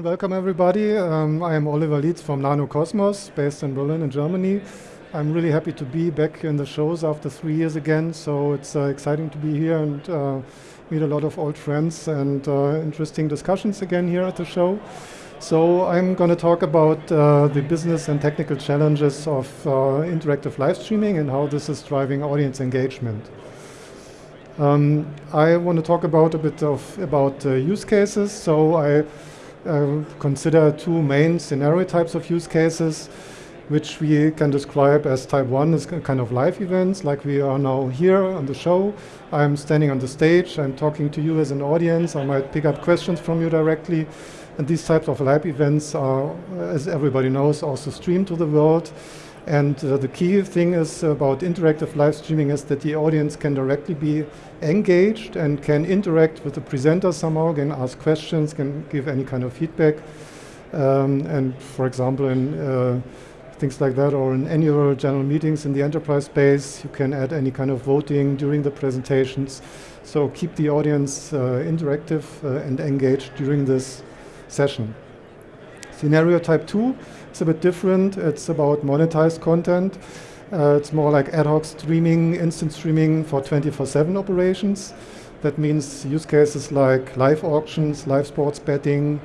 And welcome everybody. Um, I am Oliver Lietz from Nano Cosmos, based in Berlin in Germany. I'm really happy to be back in the shows after three years again, so it's uh, exciting to be here and uh, meet a lot of old friends and uh, interesting discussions again here at the show. So I'm going to talk about uh, the business and technical challenges of uh, interactive live streaming and how this is driving audience engagement. Um, I want to talk about a bit of about uh, use cases. So I uh, consider two main scenario types of use cases, which we can describe as type one is kind of live events, like we are now here on the show. I'm standing on the stage, I'm talking to you as an audience, I might pick up questions from you directly. And these types of live events are, as everybody knows, also streamed to the world. And uh, the key thing is about interactive live streaming is that the audience can directly be engaged and can interact with the presenter somehow, can ask questions, can give any kind of feedback. Um, and for example, in uh, things like that, or in annual general meetings in the enterprise space, you can add any kind of voting during the presentations. So keep the audience uh, interactive uh, and engaged during this session. Scenario type two is a bit different. It's about monetized content. Uh, it's more like ad hoc streaming, instant streaming for 24-7 operations. That means use cases like live auctions, live sports betting,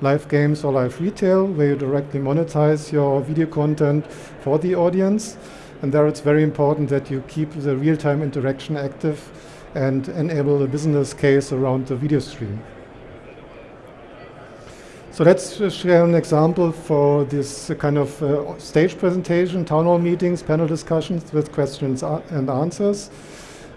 live games or live retail, where you directly monetize your video content for the audience. And there it's very important that you keep the real-time interaction active and enable a business case around the video stream. So let's share an example for this kind of uh, stage presentation, town hall meetings, panel discussions with questions and answers.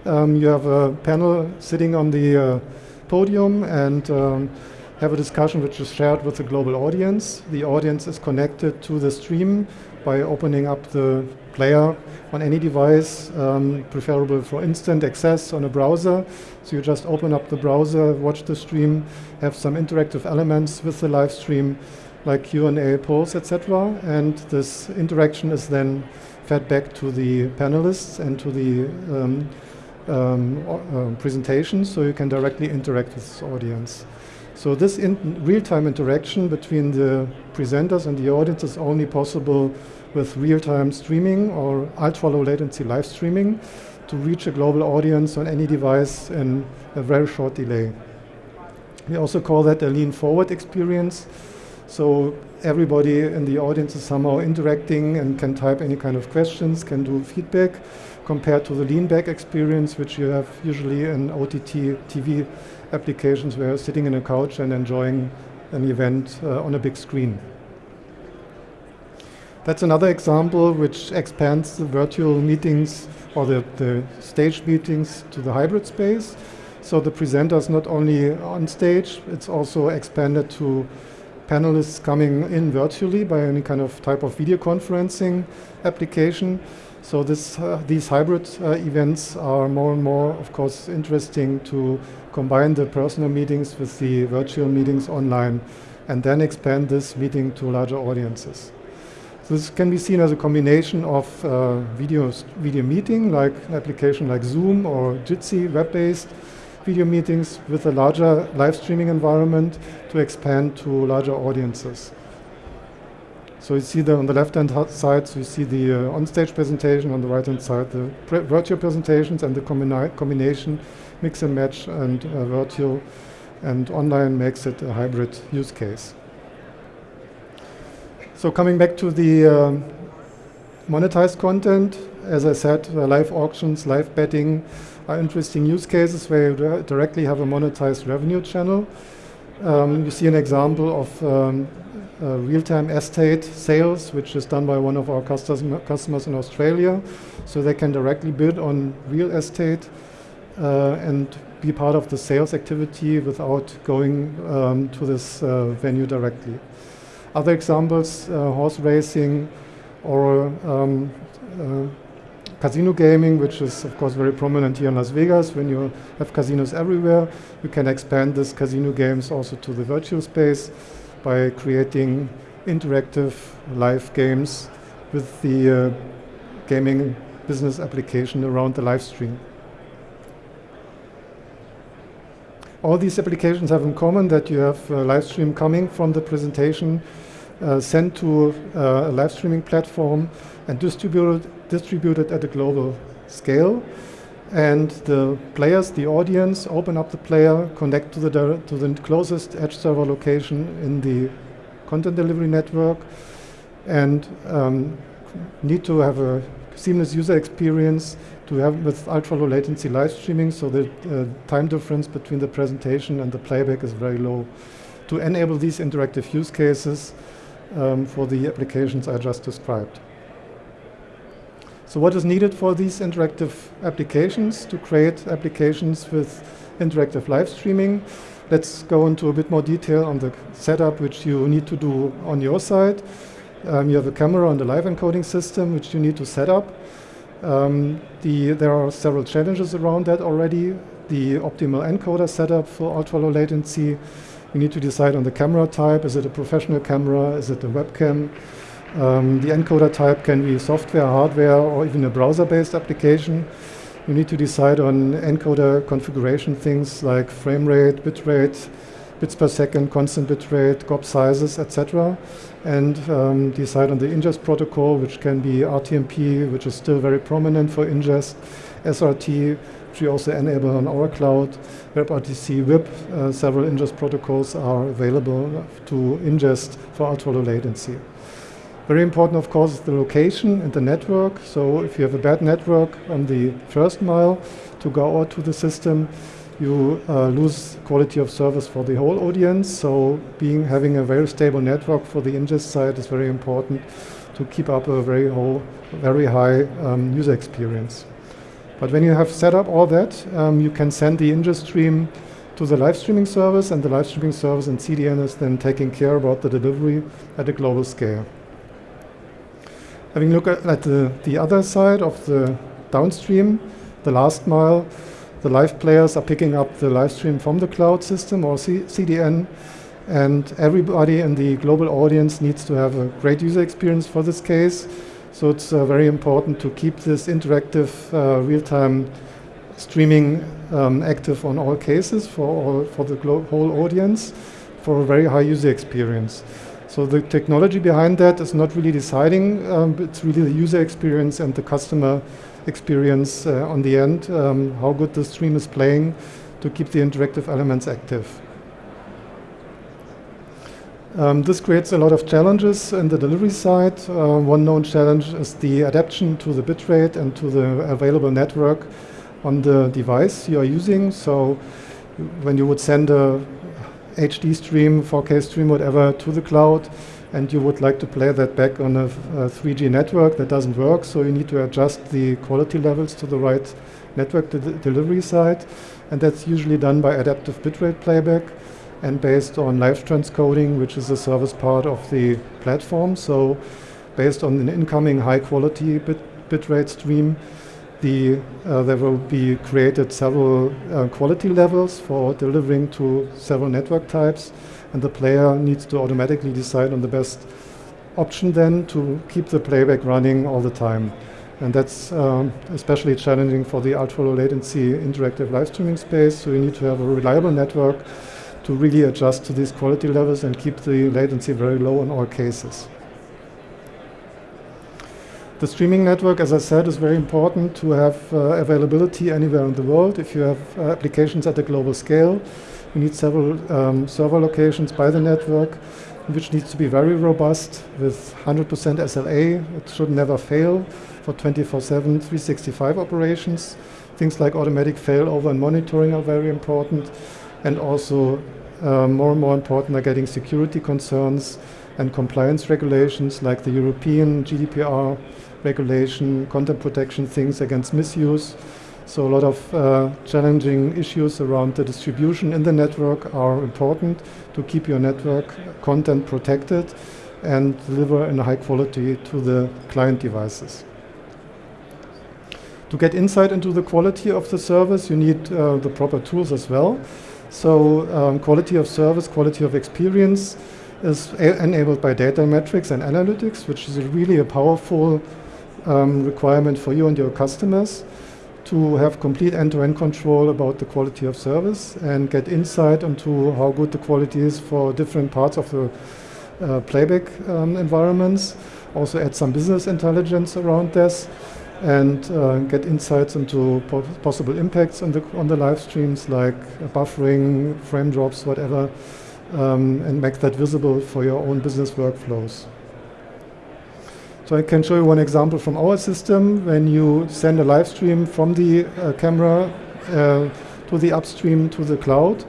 Um, you have a panel sitting on the uh, podium and um, have a discussion which is shared with the global audience. The audience is connected to the stream by opening up the player on any device, um, preferable for instant access on a browser. So you just open up the browser, watch the stream, have some interactive elements with the live stream, like Q&A, polls, etc. And this interaction is then fed back to the panelists and to the um, um, uh, presentation, so you can directly interact with the audience. So this in real-time interaction between the presenters and the audience is only possible with real-time streaming or ultra-low latency live streaming to reach a global audience on any device in a very short delay. We also call that a lean-forward experience. So everybody in the audience is somehow interacting and can type any kind of questions, can do feedback, compared to the lean-back experience, which you have usually in OTT TV applications where sitting in a couch and enjoying an event uh, on a big screen. That's another example which expands the virtual meetings or the, the stage meetings to the hybrid space. So the presenter is not only on stage, it's also expanded to panelists coming in virtually by any kind of type of video conferencing application. So this, uh, these hybrid uh, events are more and more, of course, interesting to combine the personal meetings with the virtual meetings online and then expand this meeting to larger audiences. This can be seen as a combination of uh, video, video meeting, like an application like Zoom or Jitsi, web-based video meetings with a larger live streaming environment to expand to larger audiences. So you see the, on the left-hand side, so you see the uh, on-stage presentation, on the right-hand side, the virtual presentations and the combina combination, mix and match and uh, virtual and online makes it a hybrid use case. So coming back to the um, monetized content, as I said, uh, live auctions, live betting are interesting use cases where you directly have a monetized revenue channel. Um, you see an example of um, uh, real-time estate sales, which is done by one of our customers in Australia. So they can directly bid on real estate uh, and be part of the sales activity without going um, to this uh, venue directly. Other examples, uh, horse racing or um, uh, casino gaming, which is of course very prominent here in Las Vegas. When you have casinos everywhere, you can expand this casino games also to the virtual space by creating interactive live games with the uh, gaming business application around the live stream. All these applications have in common that you have a live stream coming from the presentation, uh, sent to uh, a live streaming platform and distributed, distributed at a global scale. And the players, the audience, open up the player, connect to the, to the closest edge server location in the content delivery network, and um, need to have a seamless user experience to have with ultra low latency live streaming so the uh, time difference between the presentation and the playback is very low. To enable these interactive use cases um, for the applications I just described. So what is needed for these interactive applications to create applications with interactive live streaming? Let's go into a bit more detail on the setup which you need to do on your side. Um, you have a camera and a live encoding system which you need to set up. Um, the, there are several challenges around that already. The optimal encoder setup for ultra low latency. You need to decide on the camera type. Is it a professional camera? Is it a webcam? Um, the encoder type can be software, hardware, or even a browser-based application. You need to decide on encoder configuration things like frame rate, bit rate, bits per second, constant bit rate, GOP sizes, etc. And um, decide on the ingest protocol, which can be RTMP, which is still very prominent for ingest, SRT, which we also enable on our cloud, WebRTC, WHIP, uh, several ingest protocols are available to ingest for ultra low latency. Very important, of course, is the location and the network. So if you have a bad network on the first mile to go out to the system, you uh, lose quality of service for the whole audience. So being having a very stable network for the ingest side is very important to keep up a very, whole, very high um, user experience. But when you have set up all that, um, you can send the ingest stream to the live streaming service, and the live streaming service and CDN is then taking care about the delivery at a global scale. Having a look at, at the, the other side of the downstream, the last mile, the live players are picking up the live stream from the cloud system or C CDN, and everybody in the global audience needs to have a great user experience for this case. So it's uh, very important to keep this interactive uh, real-time streaming um, active on all cases for, all, for the whole audience for a very high user experience. So the technology behind that is not really deciding, um, it's really the user experience and the customer experience uh, on the end, um, how good the stream is playing to keep the interactive elements active. Um, this creates a lot of challenges in the delivery side. Uh, one known challenge is the adaptation to the bitrate and to the available network on the device you are using. So when you would send a HD stream, 4K stream, whatever, to the cloud, and you would like to play that back on a, a 3G network that doesn't work, so you need to adjust the quality levels to the right network de delivery side, and that's usually done by adaptive bitrate playback and based on live transcoding, which is a service part of the platform. So based on an incoming high quality bit bitrate stream, the, uh, there will be created several uh, quality levels for delivering to several network types, and the player needs to automatically decide on the best option then to keep the playback running all the time. And that's um, especially challenging for the ultra low latency interactive live streaming space, so you need to have a reliable network to really adjust to these quality levels and keep the latency very low in all cases. The streaming network, as I said, is very important to have uh, availability anywhere in the world. If you have uh, applications at a global scale, you need several um, server locations by the network, which needs to be very robust with 100% SLA. It should never fail for 24-7, 365 operations. Things like automatic failover and monitoring are very important. And also uh, more and more important are getting security concerns and compliance regulations like the European GDPR regulation, content protection, things against misuse. So a lot of uh, challenging issues around the distribution in the network are important to keep your network content protected and deliver in high quality to the client devices. To get insight into the quality of the service, you need uh, the proper tools as well. So um, quality of service, quality of experience is enabled by data metrics and analytics, which is really a powerful um, requirement for you and your customers to have complete end-to-end control about the quality of service and get insight into how good the quality is for different parts of the uh, playback um, environments. Also add some business intelligence around this and uh, get insights into po possible impacts on the, on the live streams like buffering, frame drops, whatever, um, and make that visible for your own business workflows. So I can show you one example from our system. When you send a live stream from the uh, camera uh, to the upstream to the cloud,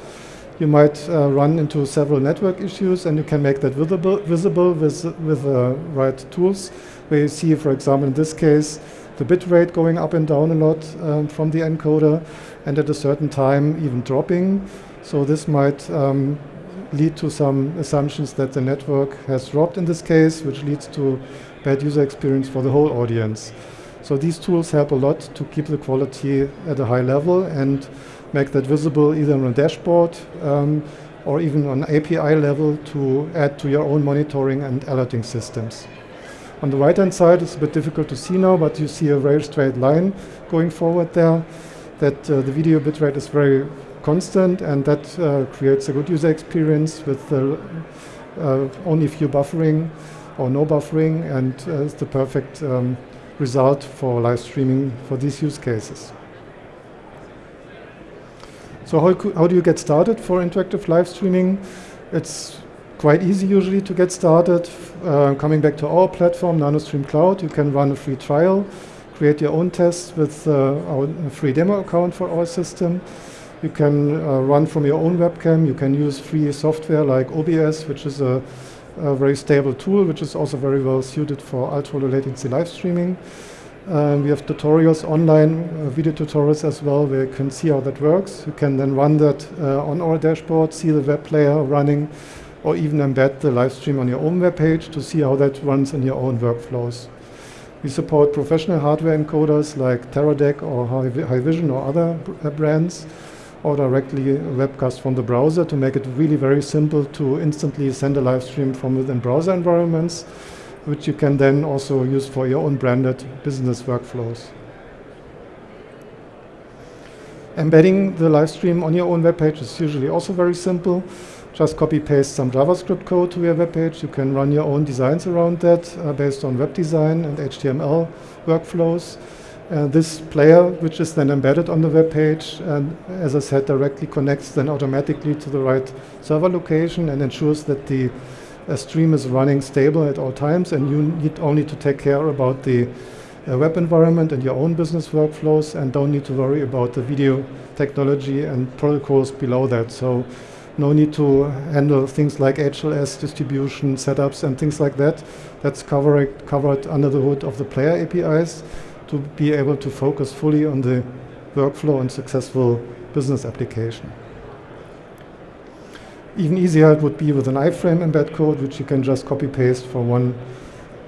you might uh, run into several network issues and you can make that visible, visible with, with the right tools. Where you see, for example, in this case, the bit rate going up and down a lot um, from the encoder and at a certain time even dropping. So this might um, lead to some assumptions that the network has dropped in this case, which leads to bad user experience for the whole audience. So these tools help a lot to keep the quality at a high level and make that visible either on a dashboard um, or even on API level to add to your own monitoring and alerting systems. On the right hand side it's a bit difficult to see now but you see a very straight line going forward there that uh, the video bitrate is very constant and that uh, creates a good user experience with uh, only few buffering or no buffering and uh, it's the perfect um, result for live streaming for these use cases. So how, how do you get started for interactive live streaming? It's quite easy usually to get started. Uh, coming back to our platform, NanoStream Cloud, you can run a free trial, create your own tests with uh, our free demo account for our system. You can uh, run from your own webcam. You can use free software like OBS, which is a a very stable tool, which is also very well suited for ultra low latency live streaming. Um, we have tutorials online, uh, video tutorials as well, where you can see how that works. You can then run that uh, on our dashboard, see the web player running, or even embed the live stream on your own web page to see how that runs in your own workflows. We support professional hardware encoders like Teradek or Haivision or other uh, brands or directly webcast from the browser to make it really very simple to instantly send a live stream from within browser environments, which you can then also use for your own branded business workflows. Embedding the live stream on your own web page is usually also very simple. Just copy paste some JavaScript code to your web page. You can run your own designs around that uh, based on web design and HTML workflows. Uh, this player, which is then embedded on the web page, and as I said, directly connects then automatically to the right server location and ensures that the uh, stream is running stable at all times, and you need only to take care about the uh, web environment and your own business workflows, and don't need to worry about the video technology and protocols below that. So no need to handle things like HLS distribution setups and things like that. That's covered, covered under the hood of the player APIs to be able to focus fully on the workflow and successful business application. Even easier it would be with an iframe embed code, which you can just copy paste from one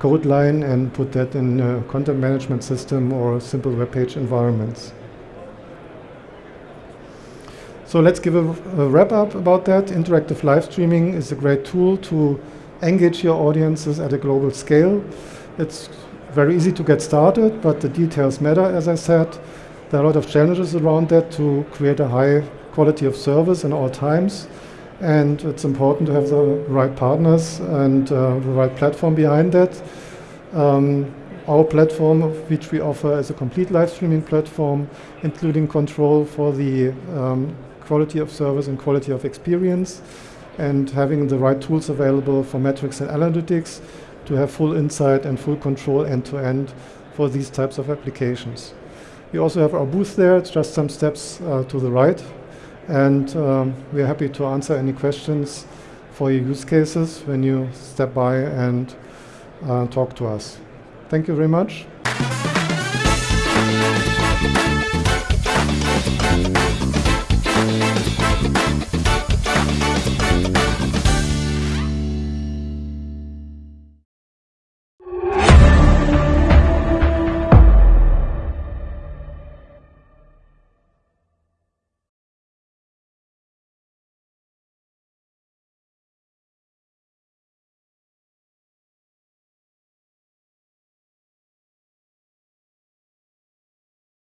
code line and put that in a content management system or simple web page environments. So let's give a, a wrap up about that. Interactive live streaming is a great tool to engage your audiences at a global scale. It's very easy to get started, but the details matter, as I said. There are a lot of challenges around that to create a high quality of service in all times. And it's important to have the right partners and uh, the right platform behind that. Um, our platform, which we offer as a complete live streaming platform, including control for the um, quality of service and quality of experience, and having the right tools available for metrics and analytics to have full insight and full control end to end for these types of applications. We also have our booth there, it's just some steps uh, to the right. And um, we're happy to answer any questions for your use cases when you step by and uh, talk to us. Thank you very much.